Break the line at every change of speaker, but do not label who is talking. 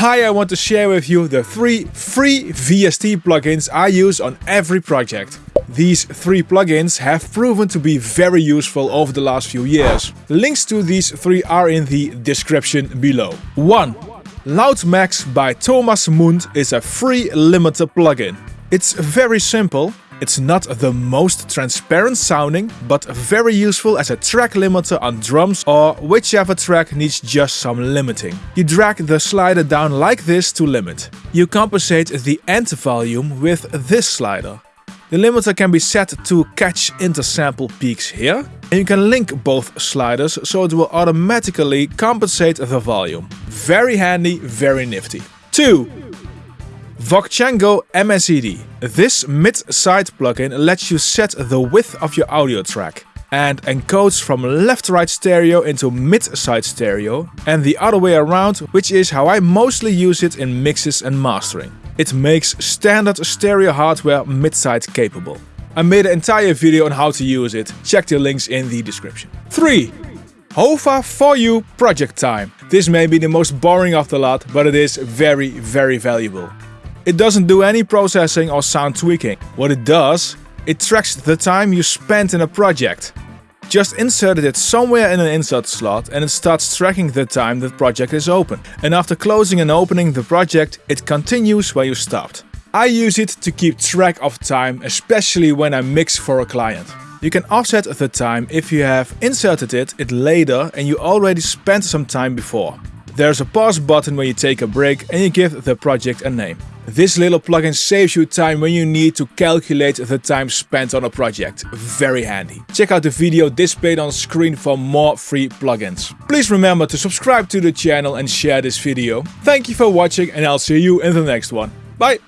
Hi, I want to share with you the three free VST plugins I use on every project. These three plugins have proven to be very useful over the last few years. Links to these three are in the description below. 1. LoudMax by Thomas Mundt is a free limiter plugin. It's very simple it's not the most transparent sounding, but very useful as a track limiter on drums or whichever track needs just some limiting. You drag the slider down like this to limit. You compensate the end volume with this slider. The limiter can be set to catch intersample peaks here, and you can link both sliders so it will automatically compensate the volume. Very handy, very nifty. 2. Voxengo MSED. This mid-side plugin lets you set the width of your audio track and encodes from left-right stereo into mid-side stereo and the other way around, which is how I mostly use it in mixes and mastering. It makes standard stereo hardware mid-side capable. I made an entire video on how to use it, check the links in the description. 3. HOFA 4U project time. This may be the most boring of the lot, but it is very, very valuable. It doesn't do any processing or sound tweaking. What it does, it tracks the time you spent in a project. Just inserted it somewhere in an insert slot and it starts tracking the time the project is open. And after closing and opening the project, it continues where you stopped. I use it to keep track of time, especially when I mix for a client. You can offset the time if you have inserted it, it later and you already spent some time before. There's a pause button when you take a break and you give the project a name. This little plugin saves you time when you need to calculate the time spent on a project. Very handy. Check out the video displayed on screen for more free plugins. Please remember to subscribe to the channel and share this video. Thank you for watching and I'll see you in the next one. Bye!